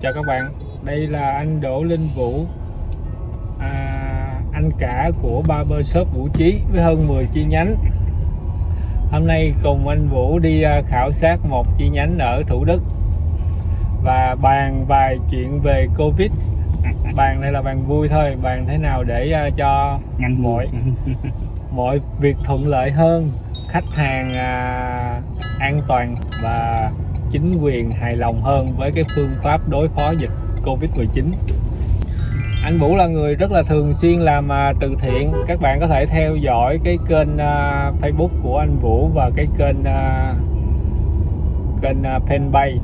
chào các bạn đây là anh Đỗ Linh Vũ. À, anh cả của Barber Shop Vũ Trí với hơn 10 chi nhánh. Hôm nay cùng anh Vũ đi à, khảo sát một chi nhánh ở Thủ Đức và bàn vài chuyện về Covid. Bàn này là bàn vui thôi bàn thế nào để à, cho nhanh mọi mọi việc thuận lợi hơn khách hàng à, an toàn và chính quyền hài lòng hơn với cái phương pháp đối phó dịch Covid-19 anh Vũ là người rất là thường xuyên làm à, từ thiện. Các bạn có thể theo dõi cái kênh à, Facebook của anh Vũ và cái kênh à, kênh fanpage.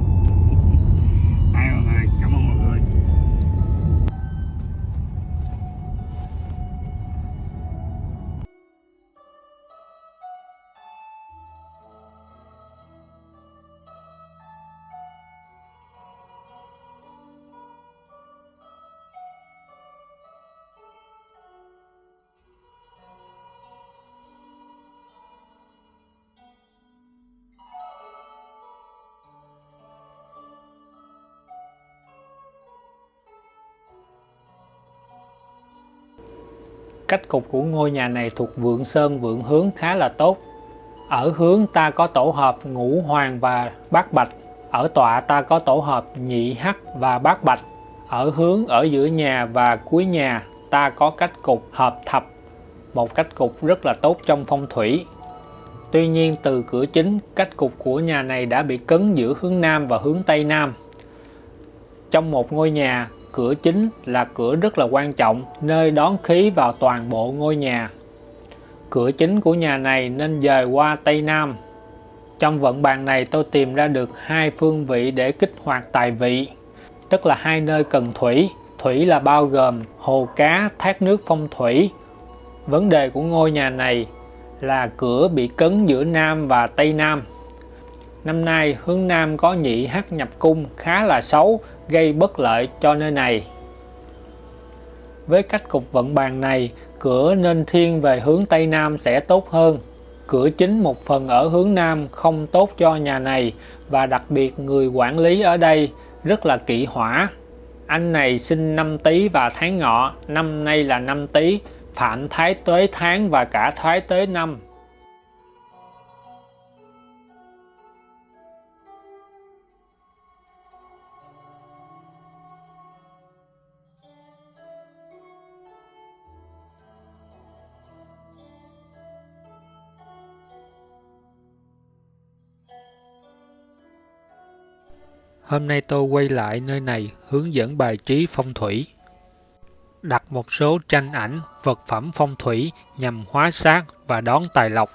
Cách cục của ngôi nhà này thuộc vượng sơn vượng hướng khá là tốt. Ở hướng ta có tổ hợp ngũ hoàng và bát bạch. Ở tọa ta có tổ hợp nhị hắc và bát bạch. Ở hướng ở giữa nhà và cuối nhà ta có cách cục hợp thập. Một cách cục rất là tốt trong phong thủy. Tuy nhiên từ cửa chính, cách cục của nhà này đã bị cấn giữa hướng Nam và hướng Tây Nam. Trong một ngôi nhà, cửa chính là cửa rất là quan trọng, nơi đón khí vào toàn bộ ngôi nhà. Cửa chính của nhà này nên dời qua Tây Nam. Trong vận bàn này tôi tìm ra được hai phương vị để kích hoạt tài vị, tức là hai nơi cần thủy. Thủy là bao gồm hồ cá, thác nước phong thủy. Vấn đề của ngôi nhà này là cửa bị cấn giữa Nam và Tây Nam. Năm nay hướng Nam có nhị hắc nhập cung khá là xấu, gây bất lợi cho nơi này. Với cách cục vận bàn này, cửa nên thiên về hướng Tây Nam sẽ tốt hơn. Cửa chính một phần ở hướng Nam không tốt cho nhà này và đặc biệt người quản lý ở đây rất là kỵ hỏa. Anh này sinh năm Tý và tháng Ngọ, năm nay là năm Tý, phạm thái tuế tháng và cả thái tuế năm. Hôm nay tôi quay lại nơi này hướng dẫn bài trí phong thủy. Đặt một số tranh ảnh, vật phẩm phong thủy nhằm hóa sát và đón tài lộc.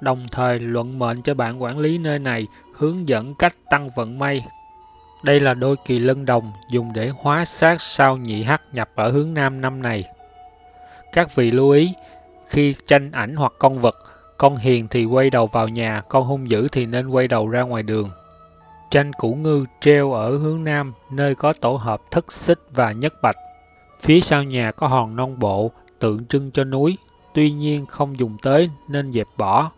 Đồng thời luận mệnh cho bạn quản lý nơi này hướng dẫn cách tăng vận may. Đây là đôi kỳ lân đồng dùng để hóa sát sao nhị hắc nhập ở hướng nam năm này. Các vị lưu ý, khi tranh ảnh hoặc con vật, con hiền thì quay đầu vào nhà, con hung dữ thì nên quay đầu ra ngoài đường. Tranh củ ngư treo ở hướng nam, nơi có tổ hợp thất xích và nhất bạch. Phía sau nhà có hòn non bộ, tượng trưng cho núi, tuy nhiên không dùng tới nên dẹp bỏ.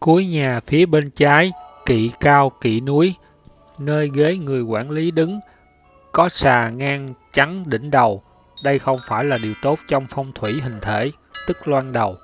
Cuối nhà phía bên trái, kỵ cao kỵ núi, nơi ghế người quản lý đứng, có xà ngang trắng đỉnh đầu. Đây không phải là điều tốt trong phong thủy hình thể, tức loan đầu.